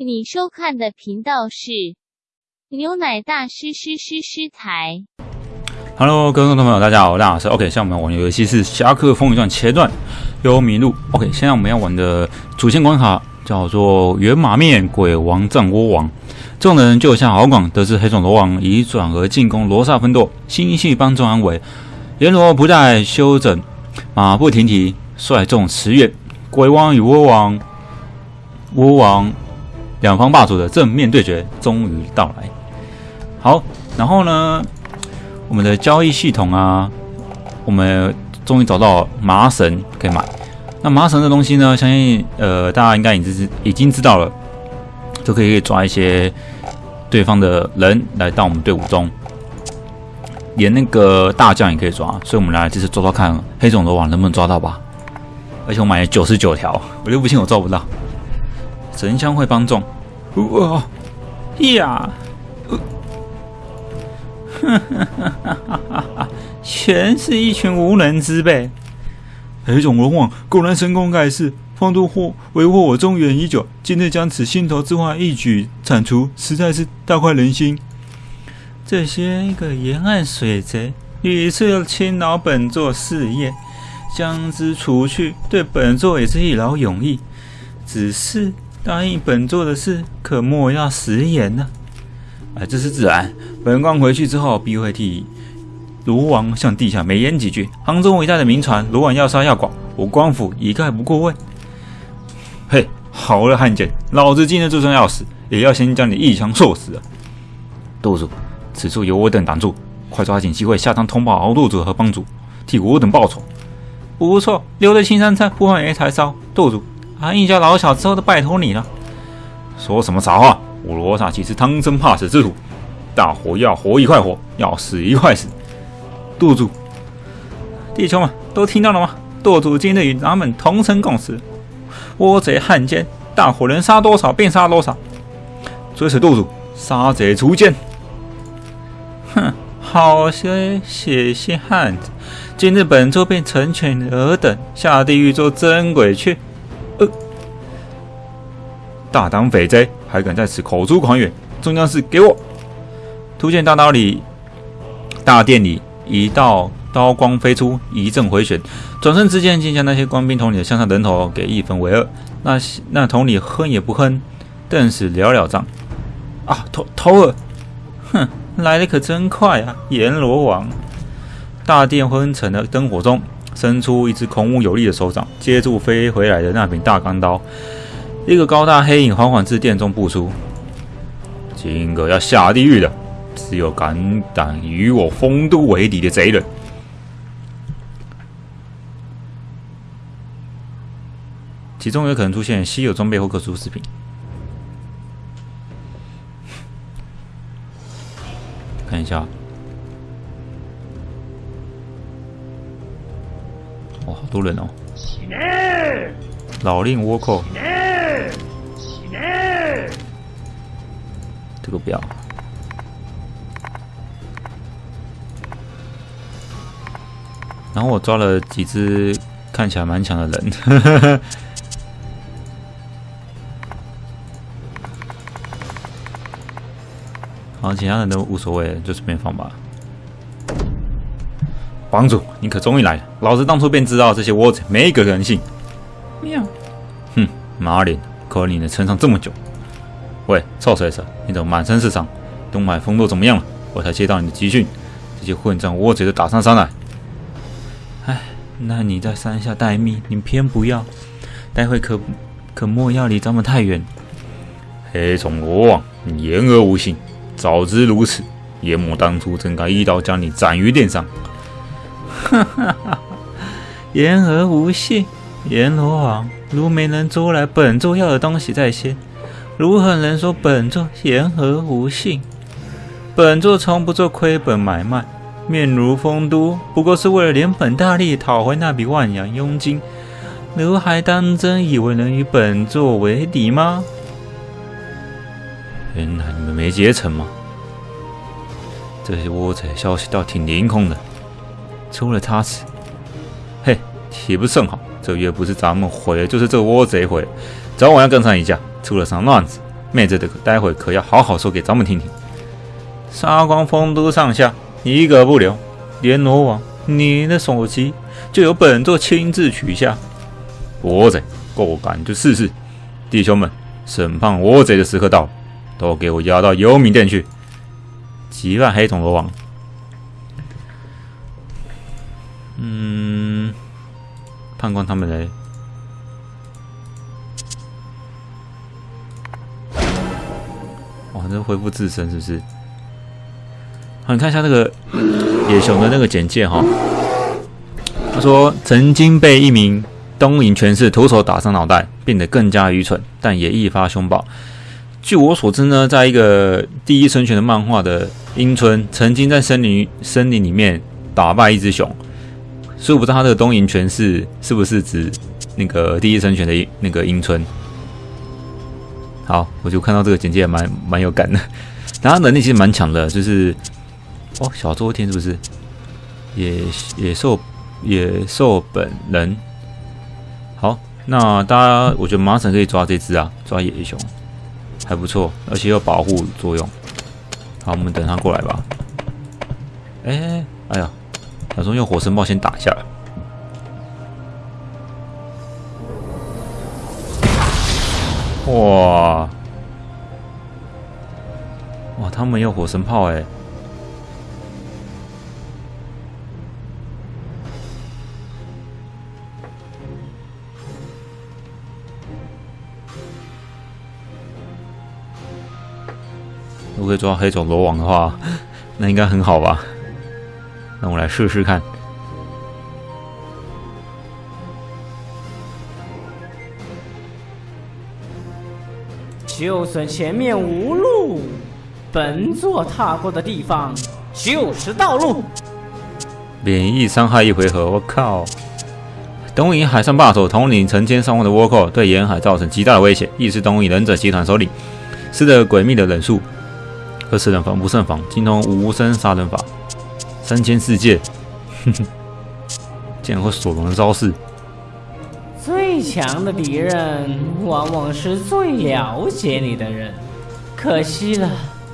你收看的频道是牛奶大师师师师台。Hello，各位观众朋友，大家好，我是大老师。OK，现在我们玩的游戏是《侠客风云传前传》幽迷路。OK，现在我们要玩的主线关卡叫做圆马面鬼王战窝王。众人救下敖广，得知黑种罗王已转而进攻罗刹分舵，心系帮众安危。阎罗不再休整，马不停蹄，率众驰援。鬼王与倭王，倭王两方霸主的正面对决终于到来。好，然后呢？我们的交易系统啊，我们终于找到麻绳可以买。那麻绳这东西呢，相信呃大家应该已经知已经知道了，就可以抓一些对方的人来到我们队伍中，连那个大将也可以抓。所以我们来这次抓抓看黑种罗网能不能抓到吧。而且我买了九十九条，我就不信我抓不到。神香会帮众，哇呀！全是一群无能之辈。黑种龙王果然神功盖世，方都祸为祸我中原已久，今日将此心头之患一举铲除，实在是大快人心。这些个沿岸水贼屡次侵扰本座事业，将之除去，对本座也是一劳永逸。只是答应本座的事，可莫要食言呢、啊。哎，这是自然。本官回去之后，必会替卢王向地下美言几句。杭州一带的民传，卢王要杀要剐，我官府一概不过问。嘿，好了，汉奸，老子今日就算要死，也要先将你一枪射死啊！舵主，此处有我等挡住，快抓紧机会下葬通报敖舵主和帮主，替我等报仇。不错，留得青山菜，不换一柴烧。舵主，俺一家老小之后都拜托你了。说什么傻话！我罗刹岂是贪生怕死之徒？大伙要活一块活，要死一块死。舵主，弟兄们都听到了吗？舵主今日与咱们同生共死，倭贼汉奸，大伙能杀多少便杀多少。追随舵主，杀贼除奸。哼，好些血性汉子，今日本座便成全尔等下地狱做真鬼去。呃，大胆匪贼，还敢在此口出狂言！中将士，给我！突见大刀里，大殿里一道刀光飞出，一阵回旋，转身之间竟将那些官兵统领的向上人头给一分为二。那那统领哼也不哼，顿时了了账。啊，头头儿，哼，来的可真快啊！阎罗王，大殿昏沉的灯火中，伸出一只孔武有力的手掌，接住飞回来的那柄大钢刀。一个高大黑影缓缓自殿中步出，今个要下地狱的。只有敢胆与我丰都为敌的贼人。其中有可能出现稀有装备或特殊饰品。看一下，哇，好多人哦！老令倭寇，这个不要。然后我抓了几只看起来蛮强的人，好，其他人都无所谓，就随便放吧。帮主，你可终于来了！老子当初便知道这些窝子没一个人性。喵，哼，马脸，可你能撑上这么久？喂，臭水蛇，你怎么满身是伤？东海风舵怎么样了？我才接到你的集训，这些混账窝子都打上山来。哎，那你在山下待命，你偏不要，待会可可莫要离咱们太远。黑虫罗网，你言而无信，早知如此，阎魔当初真该一刀将你斩于殿上。哈哈哈！言而无信，阎罗王如没能捉来本座要的东西在先，如何能说本座言而无信？本座从不做亏本买卖。面如丰都，不过是为了连本大利讨回那笔万洋佣金，如还当真以为能与本座为敌吗？原来你们没结成吗？这些窝贼消息倒挺灵通的，出了差池，嘿，岂不甚好？这月不是咱们毁了，就是这倭贼毁了，早晚要跟上一架。出了啥乱子，妹子的待会可要好好说给咱们听听。杀光丰都上下，一个不留，连罗王，你的首级就由本座亲自取下。倭贼，够胆就试试！弟兄们，审判倭贼的时刻到了，都给我押到幽冥殿去！击败黑种罗王。嗯，判官他们嘞？哇，这恢复自身是不是？好，你看一下那个野熊的那个简介哈。他说，曾经被一名东瀛权势徒手打伤脑袋，变得更加愚蠢，但也愈发凶暴。据我所知呢，在一个第一生权的漫画的樱村，曾经在森林森林里面打败一只熊。所以我不知道他这个东瀛权势是不是指那个第一生权的那个樱村。好，我就看到这个简介蛮蛮有感的。然后能力其实蛮强的，就是哦，小周天是不是？野野兽野兽本人。好，那大家我觉得马上可以抓这只啊，抓野熊还不错，而且有保护作用。好，我们等他过来吧。哎，哎呀。打算用火神炮先打一下。哇！哇，他们有火神炮哎！如果抓黑种罗网的话，那应该很好吧？那我来试试看。就算前面无路，本座踏过的地方就是道路。免疫伤害一回合，我靠！东瀛海上霸主统领成千上万的倭寇，对沿海造成极大的威胁，亦是东瀛忍者集团首领，施的诡秘的忍术，可此人防不胜防，精通无声杀人法。三千世界，哼哼，竟然会索隆的招式。最强的敌人，往往是最了解你的人。可惜了，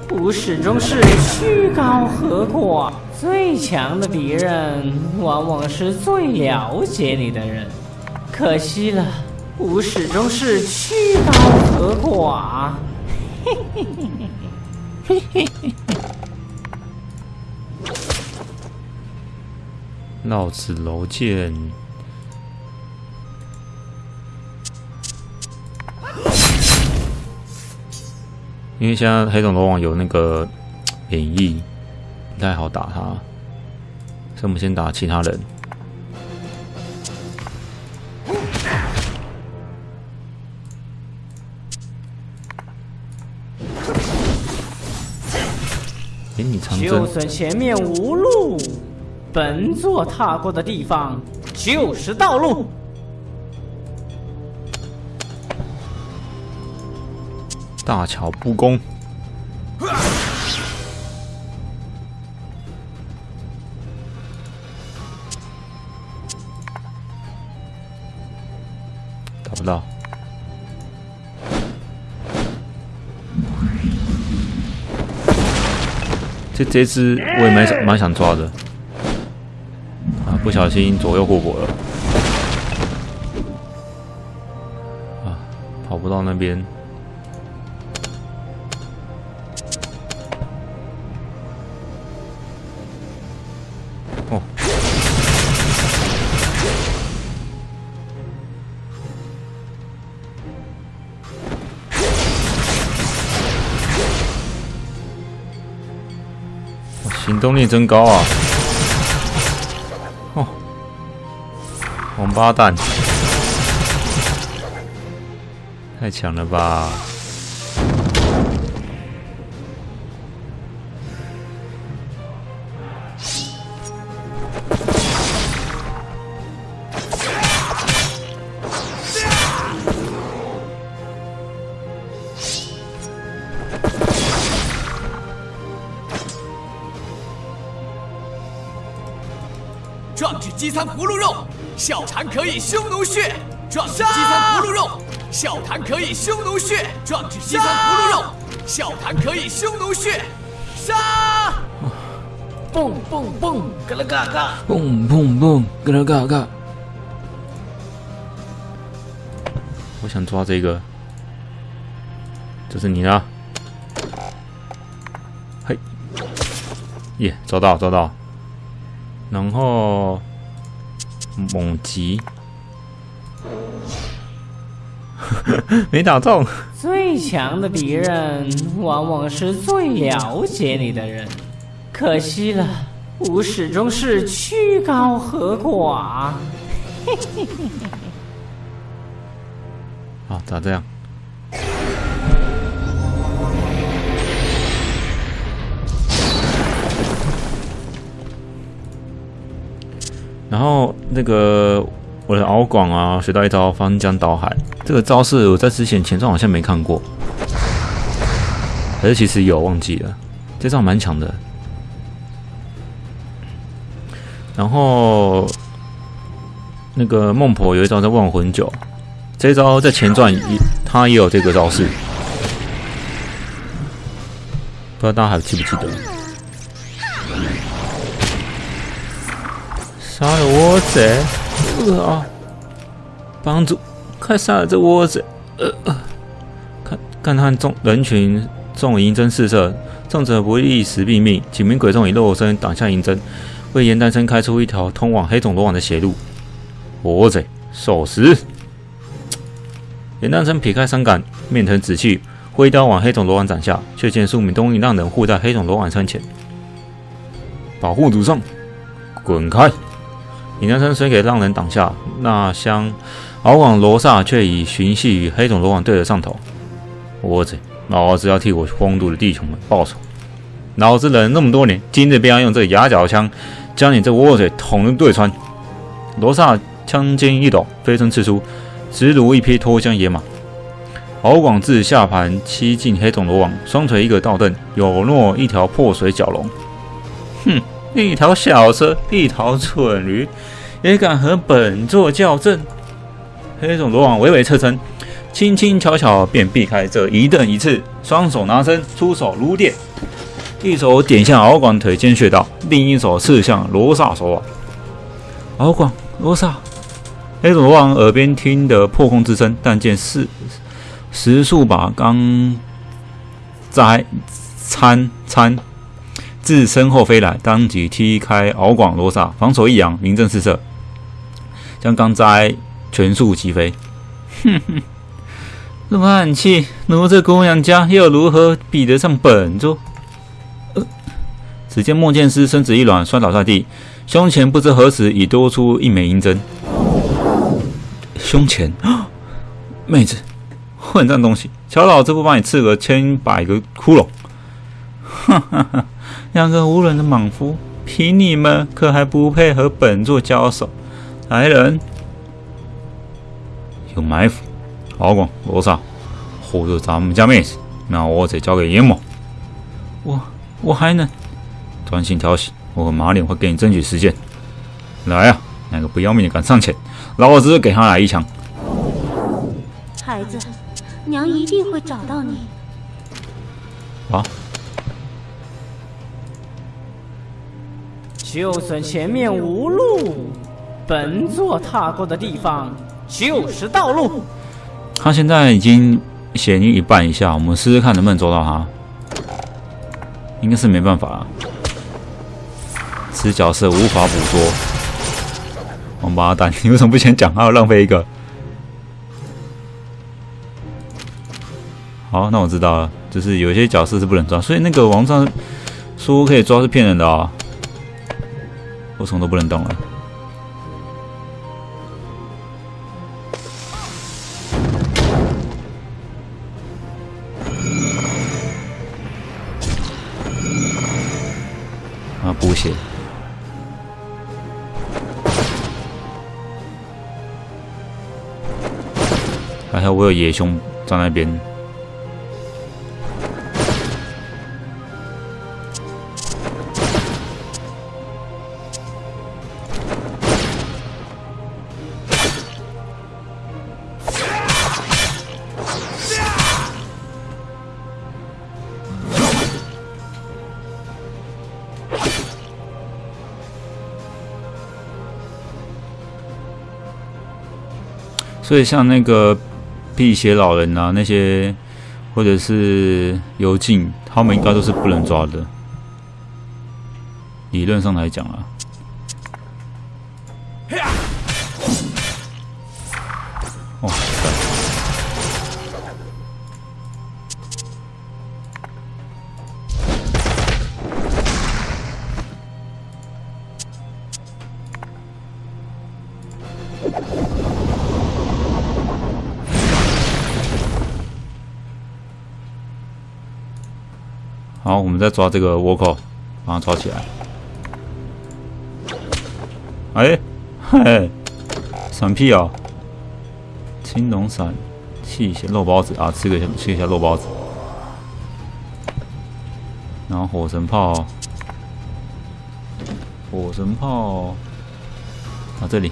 我始终是曲高和寡。最强的敌人，往往是最了解你的人。可惜了，我始终是曲高和寡。嘿嘿嘿嘿嘿，嘿嘿。绕子楼剑，因为现在黑种罗网有那个 免疫，不太好打他，所以我们先打其他人。哎，你长征。就算前面无路。本座踏过的地方就是道路。大巧不工，打不到。这这只我也蛮想蛮想抓的。不小心左右互搏了，啊，跑不到那边。哦，行动力真高啊！王八蛋，太强了吧！壮志饥餐葫芦肉。笑谈可以匈奴血，壮志饥餐葫芦肉，笑谈可以匈奴血，壮志饥餐葫芦肉。笑谈可以匈奴血，杀！蹦蹦蹦，嘎啦嘎嘎。蹦蹦蹦，嘎啦嘎嘎。我想抓这个，这是你的。嘿，耶，抓到抓到。然后猛击，没打中。最强的敌人，往往是最了解你的人。可惜了，我始终是曲高和寡。嘿嘿嘿嘿嘿。啊，咋这样？然后那个我的敖广啊，学到一招翻江倒海，这个招式我在之前前传好像没看过，还是其实有忘记了，这招蛮强的。然后那个孟婆有一招叫忘魂酒，这招在前传也他也有这个招式，不知道大家还记不记得？杀了倭贼！啊！帮主，快杀了这窝贼！呃呃，看看他众人群众银针四射，众者不一时毙命，几名鬼众以肉身挡下银针。为严丹生开出一条通往黑种罗网的血路。倭贼受死！严丹生撇开伤感，面腾紫气，挥刀往黑种罗网斩下，却见数名东瀛浪人护在黑种罗网身前，保护主上，滚开！严丹生虽给浪人挡下，那厢敖广罗刹却已寻系与黑种罗网对了上头。我贼，老子要替我荒度的弟兄们报仇！老子忍了那么多年，今日便要用这牙角枪！将你这窝嘴捅得对穿！罗刹枪尖一抖，飞身刺出，直如一匹脱缰野马。敖广自下盘七进黑种罗网，双锤一个倒蹬，有若一条破水蛟龙。哼，一条小蛇，一条蠢驴，也敢和本座较阵？黑种罗网微微侧身，轻轻巧巧便避开这一蹬一刺，双手拿身，出手如电。一手点向敖广腿间穴道，另一手刺向罗刹手腕。敖广、罗刹，黑种罗王耳边听得破空之声，但见是十数把钢摘参参自身后飞来，当即踢开敖广、罗刹，防守一扬，名震四射，将钢摘全速击飞。哼哼，这暗器！奴这姑娘家又如何比得上本座？只见莫剑师身子一软，摔倒在地，胸前不知何时已多出一枚银针。胸前，妹子，混账东西！瞧老子不把你刺个千百个窟窿！哈哈哈！两个无能的莽夫，凭你们可还不配和本座交手？来人，有埋伏！敖广、罗刹护住咱们家妹子，那我得交给阎魔。我我还能。专心调戏，我和马脸会给你争取时间。来啊，哪个不要命的敢上前，老子给他来一枪。孩子，娘一定会找到你。啊！就算前面无路，本座踏过的地方就是道路。他现在已经血晕一半以下，我们试试看能不能捉到他。应该是没办法了。此角色无法捕捉，王八蛋！你为什么不先讲？还要浪费一个？好，那我知道了，就是有些角色是不能抓，所以那个王上说可以抓是骗人的啊！我什么都不能动了。啊，补血。还有我有野熊在那边，所以像那个辟邪老人啊，那些或者是幽禁，他们应该都是不能抓的。理论上来讲啊。我们再抓这个倭寇，把它抓起来。哎，嘿，闪屁啊！青龙伞，气血肉包子啊，吃个吃一下肉包子。然后火神炮，火神炮，啊这里。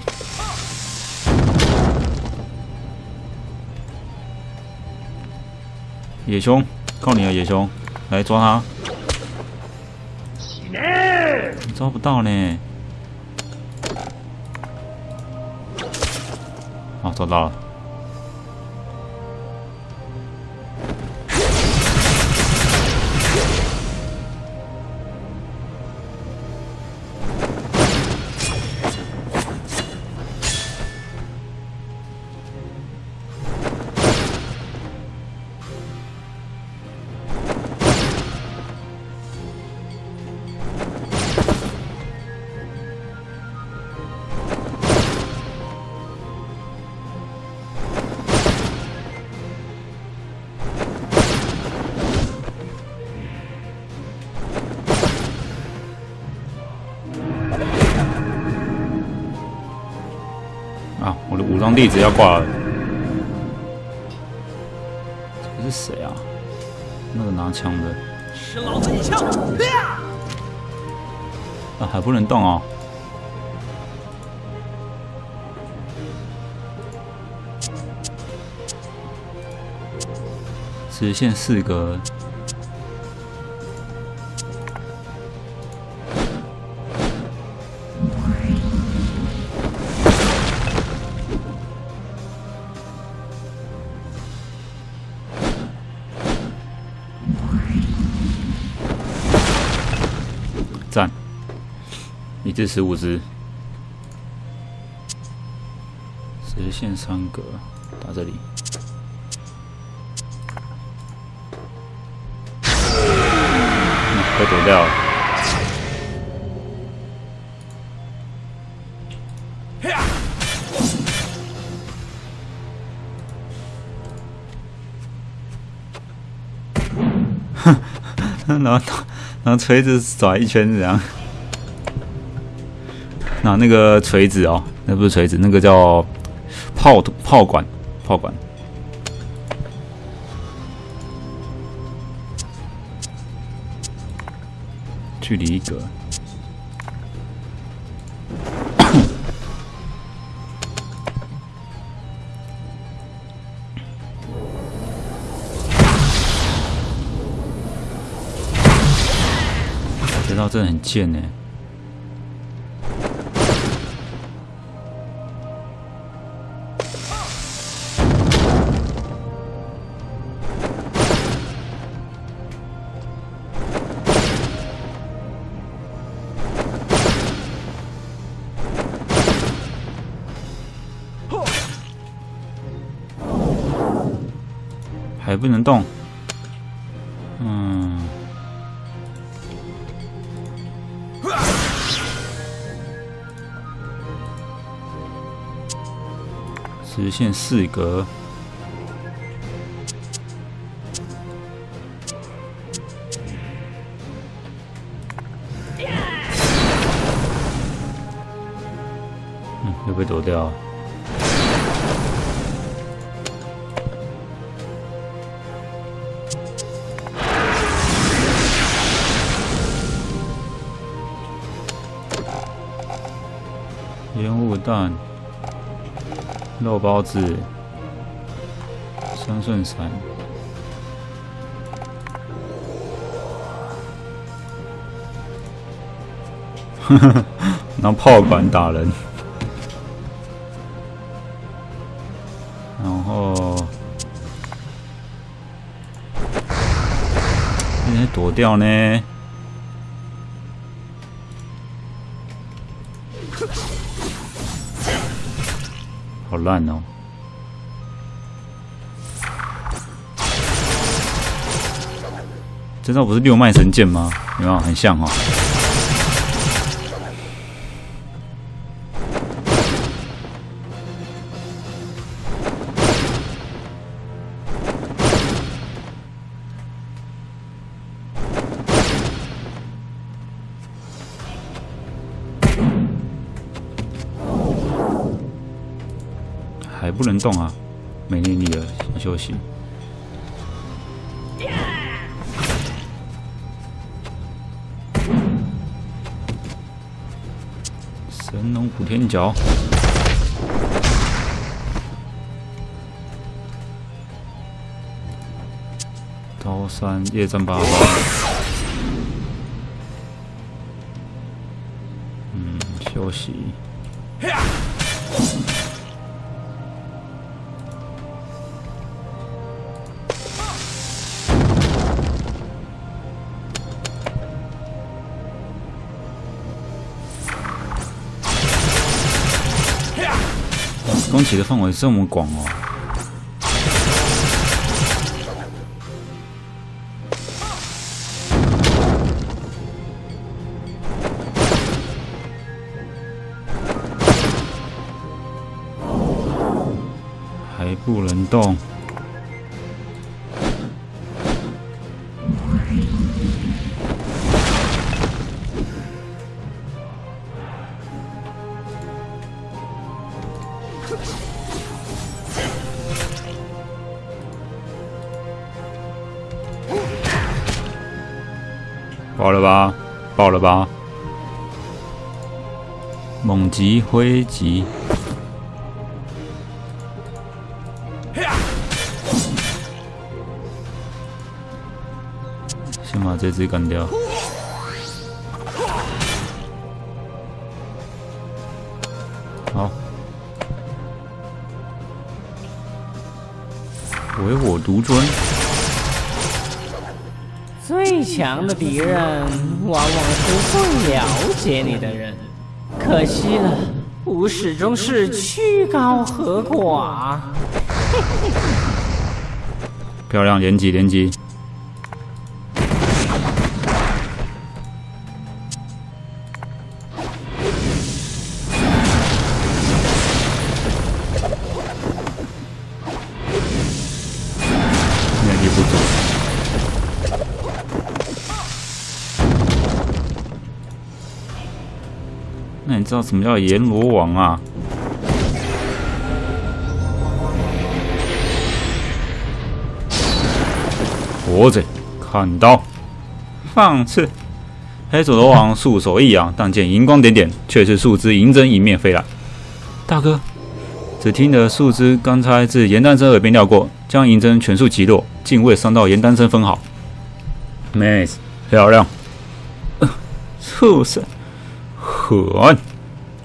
野熊，靠你了，野熊。来抓他！抓不到呢。啊，抓到了。地址要挂了，这是谁啊？那个拿枪的，吃老子一枪！啊，还不能动哦！直线四格。至十五只，直线三格，打这里，被躲掉了。哼，然后拿锤子甩一圈，这样。那那个锤子哦，那不是锤子，那个叫炮炮管，炮管。距离一格，这招真的很贱呢。动，嗯，实现四格，蛋，肉包子，三顺伞，拿炮管打人，然后现在躲掉呢？好烂哦！这招不是六脉神剑吗？有没有很像哦？动啊，没念力了，想休息。神龙补天脚，刀山夜战八方。嗯，休息。你的范围这么广哦！还不能动。猛击挥击，先把这只干掉。好，唯我独尊。最强的敌人，往往是最了解你的人。可惜了，吾始终是曲高和寡。漂亮，连击连击。什么叫阎罗王啊？活着，砍刀，放肆。黑手罗王束手一扬，但见银光点点，却是树枝银针迎面飞来。大哥，只听得树枝刚才自严丹生耳边掠过，将银针全数击落，竟未伤到严丹生分毫。Nice，漂亮。呃畜生！狠！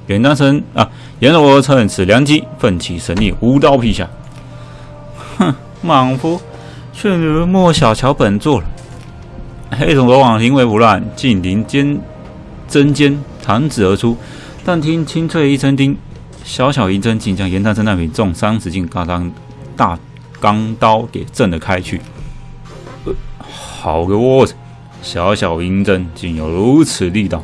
严丹生啊，阎罗趁此良机，奋起神力，舞刀劈下。哼，莽夫，却如莫小瞧本座了。黑种罗网临危不乱，竟临尖针尖弹指而出，但听清脆一声叮，小小银针竟将严丹生那柄重三十斤大钢大钢刀给震了开去。呃好个窝子！小小银针竟有如此力道！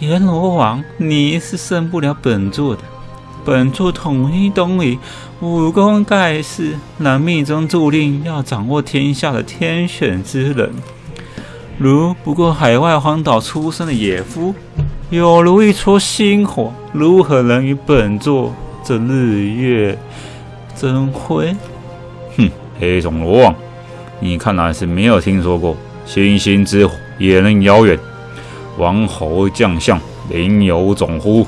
阎罗王，你是胜不了本座的。本座统一东夷，武功盖世，乃命中注定要掌握天下的天选之人。如不过海外荒岛出生的野夫，有如一撮星火，如何能与本座这日月争辉？哼，黑种罗王，你看来是没有听说过星星之火也能燎原。王侯将相，宁有种乎？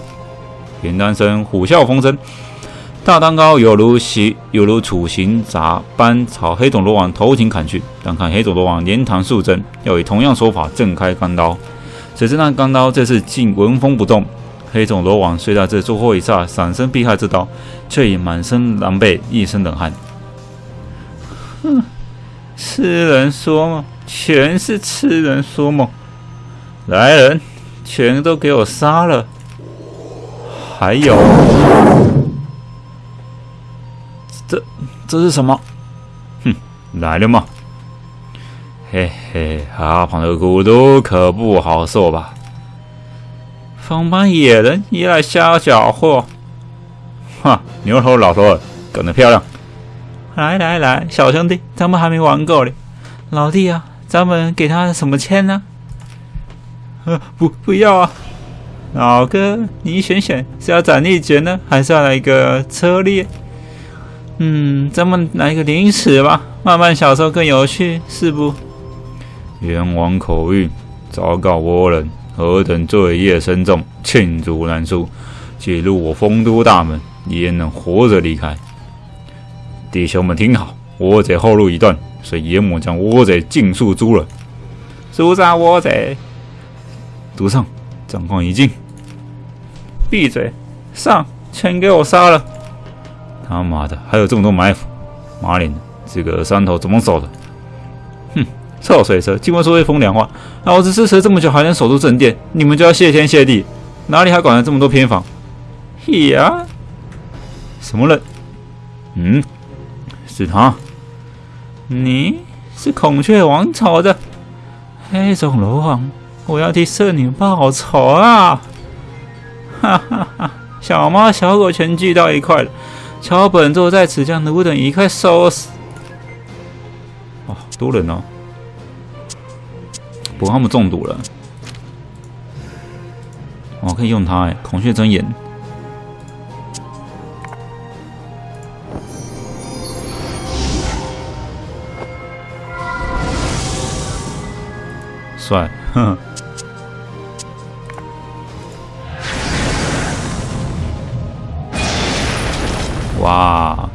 严丹生虎啸风生，大蛋糕有如袭，有如处刑闸般朝黑种罗王头顶砍去。但看黑种罗王连弹数针，要以同样手法震开钢刀。谁知那钢刀这次竟纹风不动，黑种罗网虽在这最后一刹闪身避开这刀，却已满身狼狈，一身冷汗。哼，痴人说梦，全是痴人说梦！来人，全都给我杀了！还有，这这是什么？哼，来了吗？嘿嘿，阿庞的骨头可不好受吧？方班野人也来瞎搅和！哈，牛头老头，干得漂亮！来来来，小兄弟，咱们还没玩够呢。老弟啊，咱们给他什么签呢？呃，不，不要啊！老哥，你选选，是要斩立决呢，还是要来一个车裂？嗯，咱们来一个临死吧，慢慢享受更有趣，是不？冤枉口谕，昭告倭人，何等罪业深重，罄竹难书。既入我丰都大门，焉能活着离开？弟兄们听好，倭贼后路已断，所以阎魔将倭贼尽数诛了。诛杀倭贼！独上。战况已尽，闭嘴！上，全给我杀了！他妈的，还有这么多埋伏！马脸，这个山头怎么守的？哼，臭水蛇，竟会说一风凉话！老子支持这么久，还能守住正殿，你们就要谢天谢地？哪里还管了这么多偏房？呀？什么人？嗯，是他。你是孔雀王朝的黑种罗王。我要替圣女报仇啊！哈哈哈！小猫小狗全聚到一块了，瞧本座在此将奴等一块收拾！哇，多人哦！不过他们中毒了。我可以用它哎，孔雀睁眼，帅，哼。哇！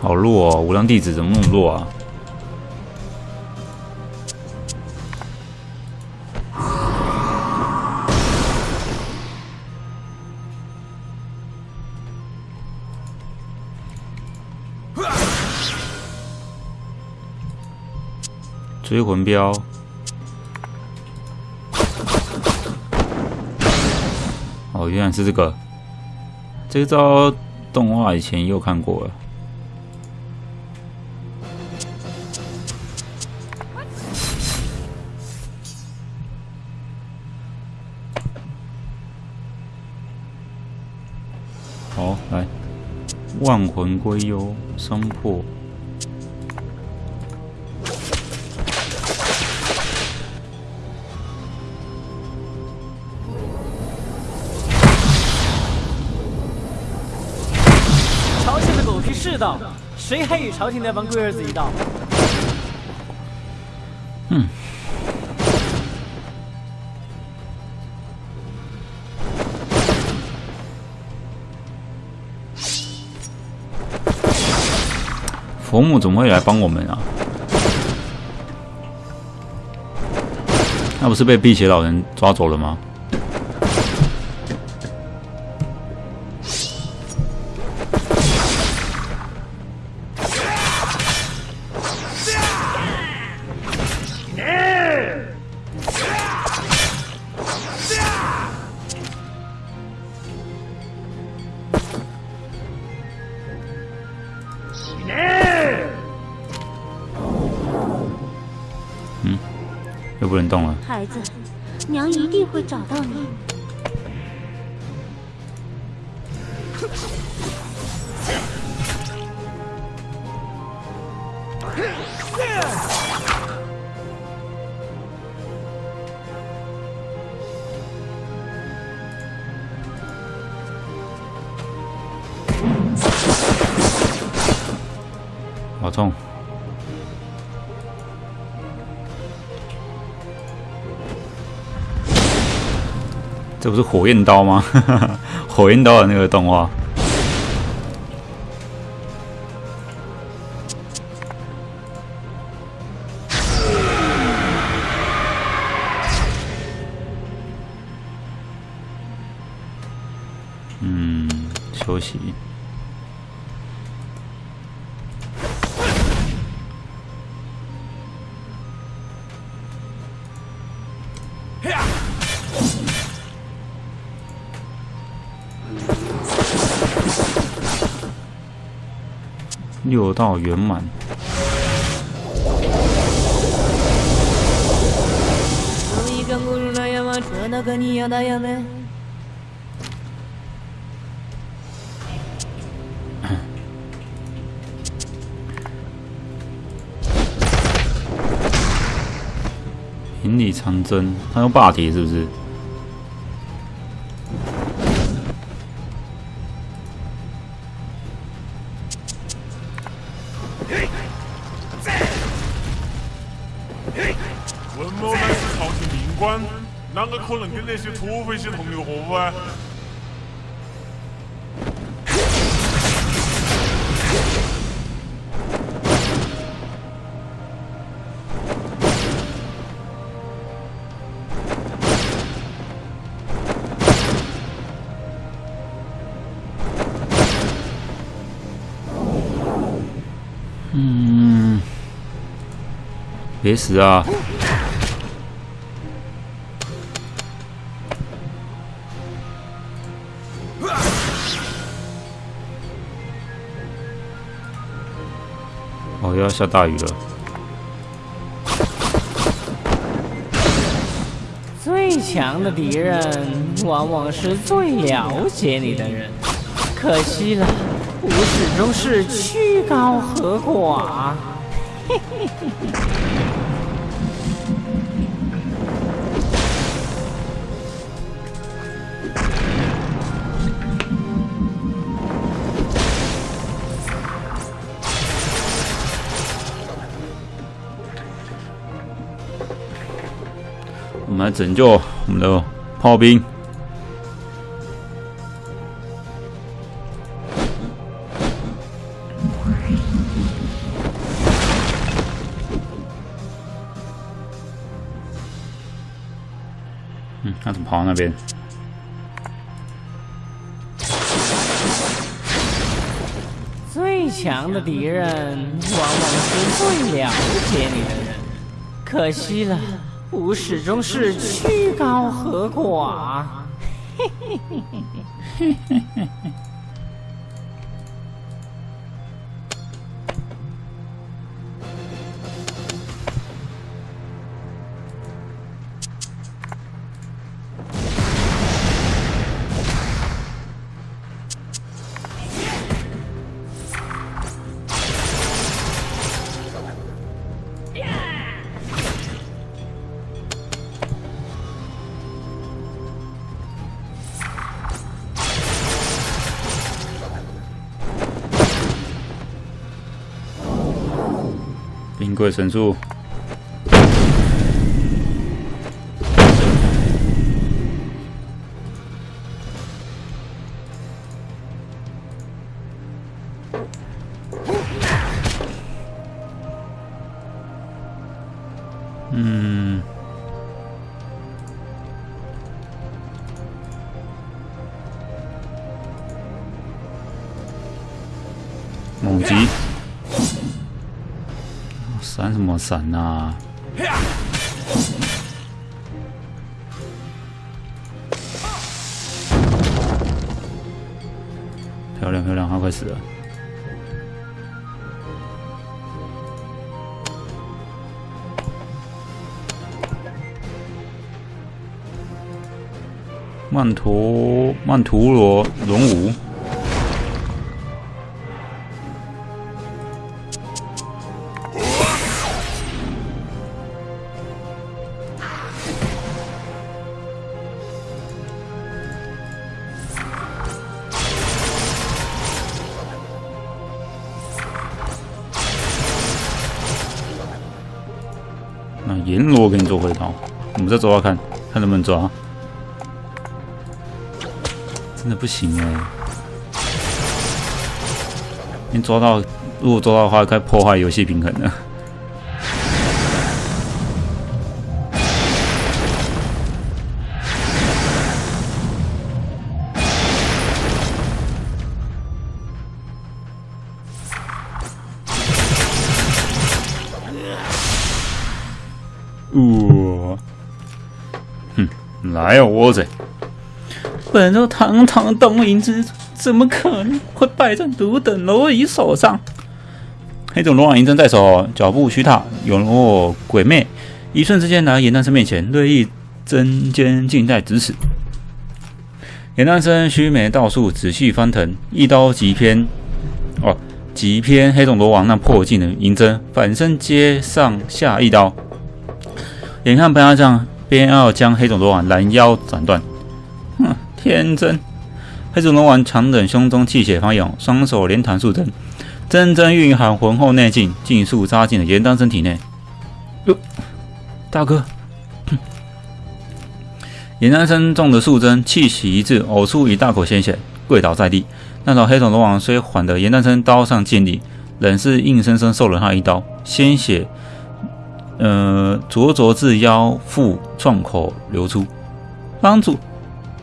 好弱哦，无量弟子怎么那么弱啊？追魂镖，哦，原来是这个。这招动画以前又看过了。好，来，万魂归幽，伤破。谁还与朝廷那帮龟儿子一道？嗯。佛母怎么会来帮我们啊？那不是被辟邪老人抓走了吗？好痛！这不是火焰刀吗？火焰刀的那个动画。六道圆满。引力长征，他用霸体是不是？可能跟那些土匪些同流合污啊？嗯，别死啊！要下大雨了。最强的敌人往往是最了解你的人，可惜了，我始终是曲高和寡。嘿 嘿们来拯救我们的炮兵。嗯，他怎么跑到那边？最强的敌人往往是最了解你的人，可惜了，吾始终是曲高和寡。嘿嘿嘿嘿嘿嘿嘿嘿。冰柜神速。嗯，猛击。闪呐？漂亮漂亮，他快死了。曼陀曼陀罗龙武。抓看看能不能抓，真的不行啊！你抓到，如果抓到的话，该破坏游戏平衡了。呜。哼，来啊，倭贼！本座堂堂东瀛之主，怎么可能会败在汝等蝼蚁手上？黑种罗网银针在手，脚步虚踏，勇若鬼魅，一瞬之间来到严丹生面前，锐意针尖近在咫尺。严丹生须眉倒竖，仔细翻腾，一刀急偏，哦，急偏黑种罗网那破镜的银针，反身接上下一刀。眼看本阿将便要将黑种罗网拦腰斩断，哼，天真！黑种罗网强忍胸中气血翻涌，双手连弹数针，真真蕴含浑厚内劲，尽数扎进了严丹身体内。哟，大哥！严丹生中的数针，气息一滞，呕出一大口鲜血，跪倒在地。那头黑种罗王虽缓得严丹生刀上见力，仍是硬生生受了他一刀，鲜血，呃，灼灼至腰腹创口流出。帮主，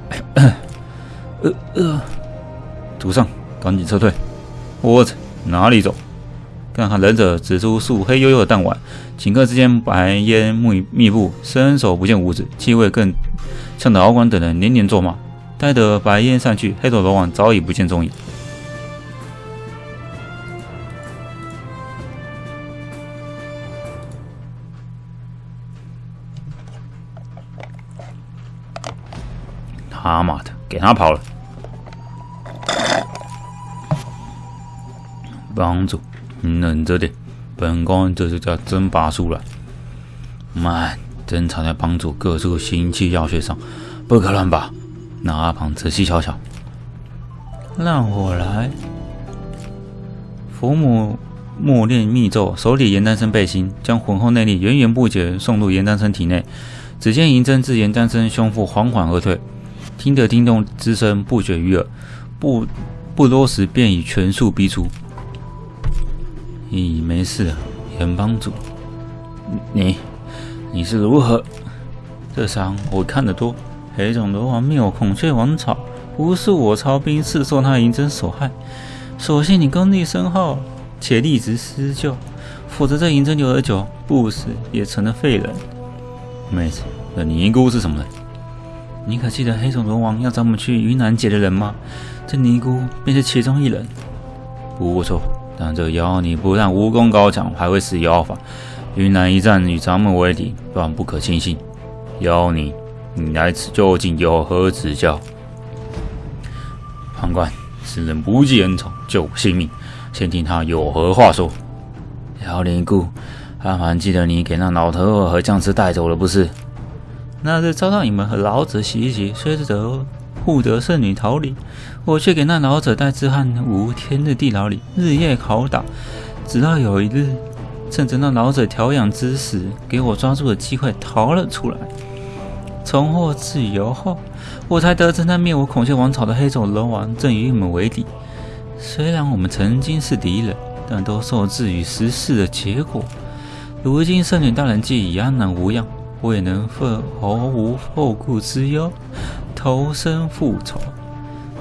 呃呃，主上，赶紧撤退！我操，哪里走？看看忍者指出素黑黝黝的弹丸，顷刻之间白烟密密布，伸手不见五指，气味更呛得敖广等人连连作骂。待得白烟散去，黑头罗网早已不见踪影。给他跑了！帮主，你忍着点，本宫这就叫真拔术了。慢，针插在帮主各处心气要穴上，不可乱拔。那阿庞仔细瞧瞧，让我来。佛母默念密咒，手里严丹生背心，将浑厚内力源源不绝送入严丹生体内。只见银针自严丹生胸腹缓缓而退，听得叮咚之声不绝于耳。不不多时，便已全数逼出。咦，没事啊，严帮主，你你是如何？这伤我看得多。黑种罗王灭我孔雀王朝，不是我操兵刺受他银针所害。所幸你功力深厚，且立直施救，否则这银针留得久，不死也成了废人。妹子，这尼姑是什么人？你可记得黑种龙王要找我们去云南劫的人吗？这尼姑便是其中一人。不错，但这妖尼不但武功高强，还会使妖法。云南一战与咱们为敌，断不可轻信。妖尼。你来此究竟有何指教？判官，此人不计恩仇，救我性命，先听他有何话说。妖灵姑，阿凡记得你给那老头儿和将士带走了，不是？那日遭到你们和老者袭击，虽则护得圣女逃离，我却给那老者带至汉无天日地牢里，日夜拷打，直到有一日，趁着那老者调养之时，给我抓住了机会逃了出来。重获自由后，我才得知那灭我孔雀王朝的黑种龙王正与你们为敌。虽然我们曾经是敌人，但都受制于时势的结果。如今圣女大人既已安然无恙，我也能毫无后顾之忧，投身复仇。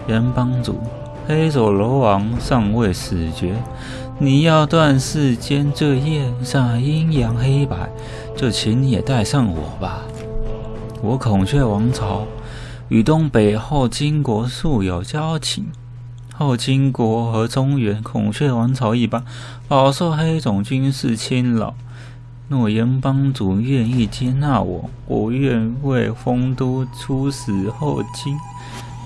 元帮主，黑手罗王尚未死绝，你要断世间罪业，煞阴阳黑白，就请你也带上我吧。我孔雀王朝与东北后金国素有交情，后金国和中原孔雀王朝一般，饱受黑种军事侵扰。若严帮主愿意接纳我，我愿为丰都出使后金，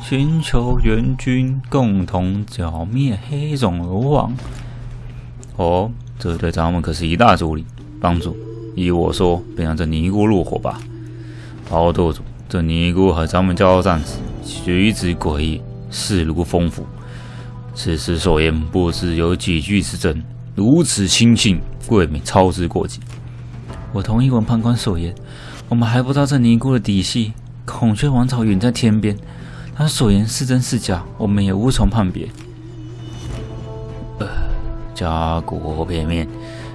寻求援军，共同剿灭黑种罗王。哦，这对咱们可是一大助力。帮主，依我说，便让这尼姑入伙吧。敖舵主，这尼姑和咱们交战时举止诡异，势如风符。此时所言不知有几句之真，如此轻信，未免操之过急。我同意文判官所言，我们还不知道这尼姑的底细。孔雀王朝远在天边，他所言是真是假，我们也无从判别。呃，家国片面，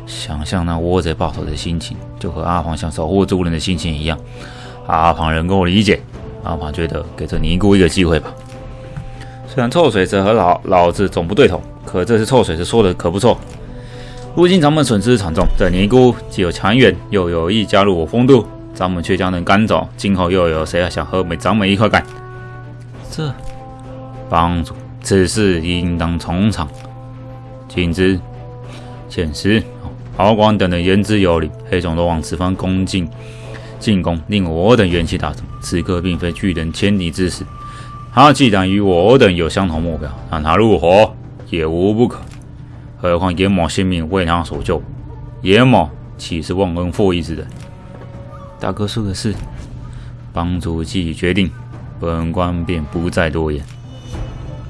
想象那窝贼报仇的心情，就和阿黄想守护族人的心情一样。阿庞能够理解，阿庞觉得给这尼姑一个机会吧。虽然臭水蛇和老老子总不对头，可这次臭水蛇说的可不错。如今咱们损失惨重，这尼姑既有强援，又有意加入我风都，咱们却将人赶走，今后又有谁还想和咱们一块干？这帮主，此事应当从长请之。遣师敖广等人言之有理，黑种罗往此番攻进进攻，令我等元气大增。此刻并非拒人千里之时。他既然与我等有相同目标，让他入伙也无不可。何况严某性命为他所救，严某岂是忘恩负义之人？大哥说的是，帮主既已决定，本官便不再多言。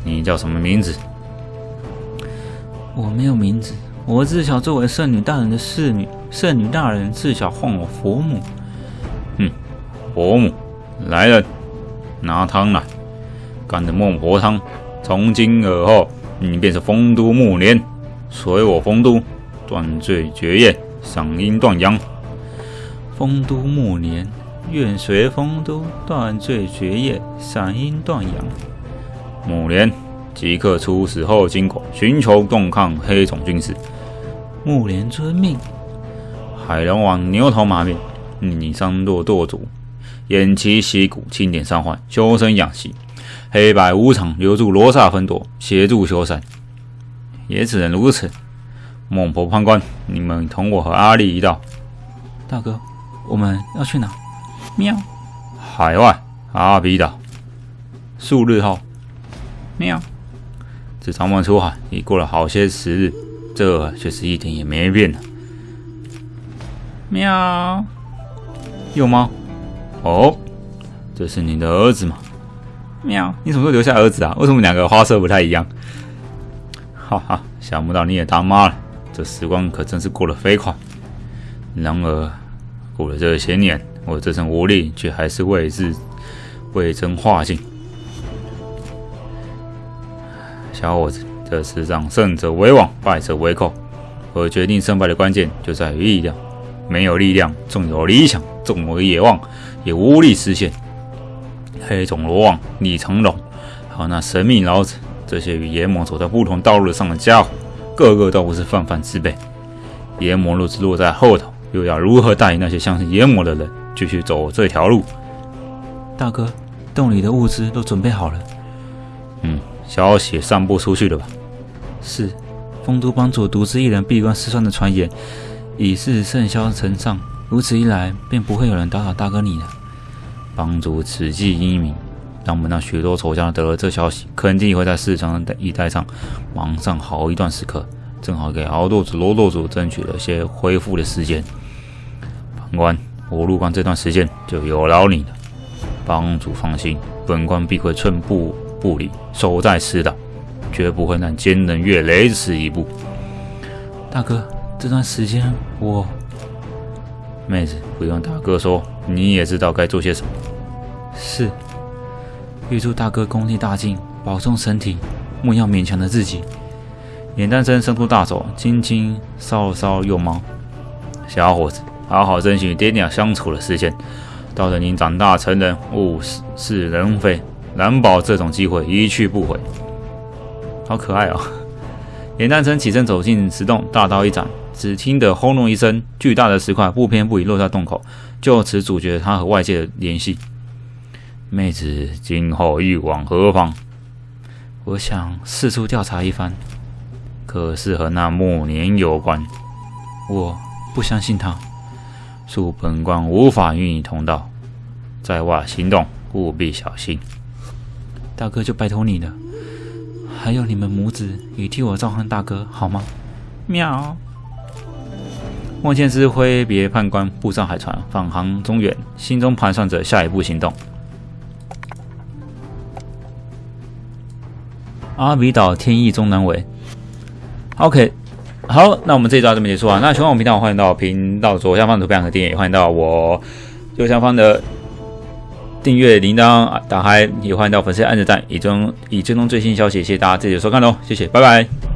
你叫什么名字？我没有名字，我自小作为圣女大人的侍女，圣女大人自小唤我佛母。哼，佛母，来人，拿汤来。干的孟婆汤，从今而后，你便是丰都暮年，随我丰都，断罪绝业，赏阴断阳。丰都暮年，愿随丰都，断罪绝业，赏阴断阳。暮年即刻出使后金国，寻求共抗黑种军事。暮年遵命。海龙王牛头马面，你伤弱舵主，偃旗息鼓，清点伤患，修身养息。黑白无常，留住罗刹分舵，协助修缮，也只能如此。孟婆判官，你们同我和阿丽一道。大哥，我们要去哪？喵。海外阿比岛。数日后。喵。自咱们出海已过了好些时日，这却是一点也没变呢。喵。有吗？哦，这是你的儿子吗？喵！你什么时候留下儿子啊？为什么两个花色不太一样？哈哈，想不到你也当妈了，这时光可真是过得飞快。然而，过了这些年，我这身武力却还是未至未臻化境。小伙子，这世上胜者为王，败者为寇，而决定胜败的关键就在于力量。没有力量，纵有理想，纵有野望，也无力实现。黑种罗网、李成龙，还有那神秘老子，这些与炎魔走在不同道路上的家伙，个个都不是泛泛之辈。炎魔若是落在后头，又要如何带领那些相信炎魔的人继续走这条路？大哥，洞里的物资都准备好了。嗯，消息散布出去了吧？是，丰都帮主独自一人闭关失算的传言，已是甚嚣尘上。如此一来，便不会有人打扰大哥你了。帮主此计英明，让我们那许多仇家得了这消息，肯定会在四川一带上忙上好一段时刻，正好给敖舵主、罗舵主争取了些恢复的时间。判官，我入关这段时间就有劳你了。帮主放心，本官必会寸步不离，守在此岛，绝不会让奸人越雷池一步。大哥，这段时间我……妹子，不用大哥说，你也知道该做些什么。是，预祝大哥功力大进，保重身体，莫要勉强了自己。眼丹生伸出大手，轻轻搔了搔右猫。小伙子，好好珍惜与爹娘相处的时间。到了您长大成人，物是人非，难保这种机会一去不回。好可爱哦！眼丹生起身走进石洞，大刀一斩。只听得轰隆一声，巨大的石块不偏不倚落在洞口，就此阻绝他和外界的联系。妹子今后欲往何方？我想四处调查一番，可是和那暮年有关。我不相信他，恕本官无法与你同道，在外行动务必小心。大哥就拜托你了，还有你们母子也替我召唤大哥好吗？喵。莫剑之挥别判官，步上海船，返航中原，心中盘算着下一步行动。阿比岛天意中南尾。OK，好，那我们这一到这么结束啊。那喜欢我们频道，欢迎到频道左下方的图片和订阅，欢迎到我右下方的订阅铃铛打开，也欢迎到粉丝按着赞，以中以追踪最新消息。谢谢大家这次收看喽，谢谢，拜拜。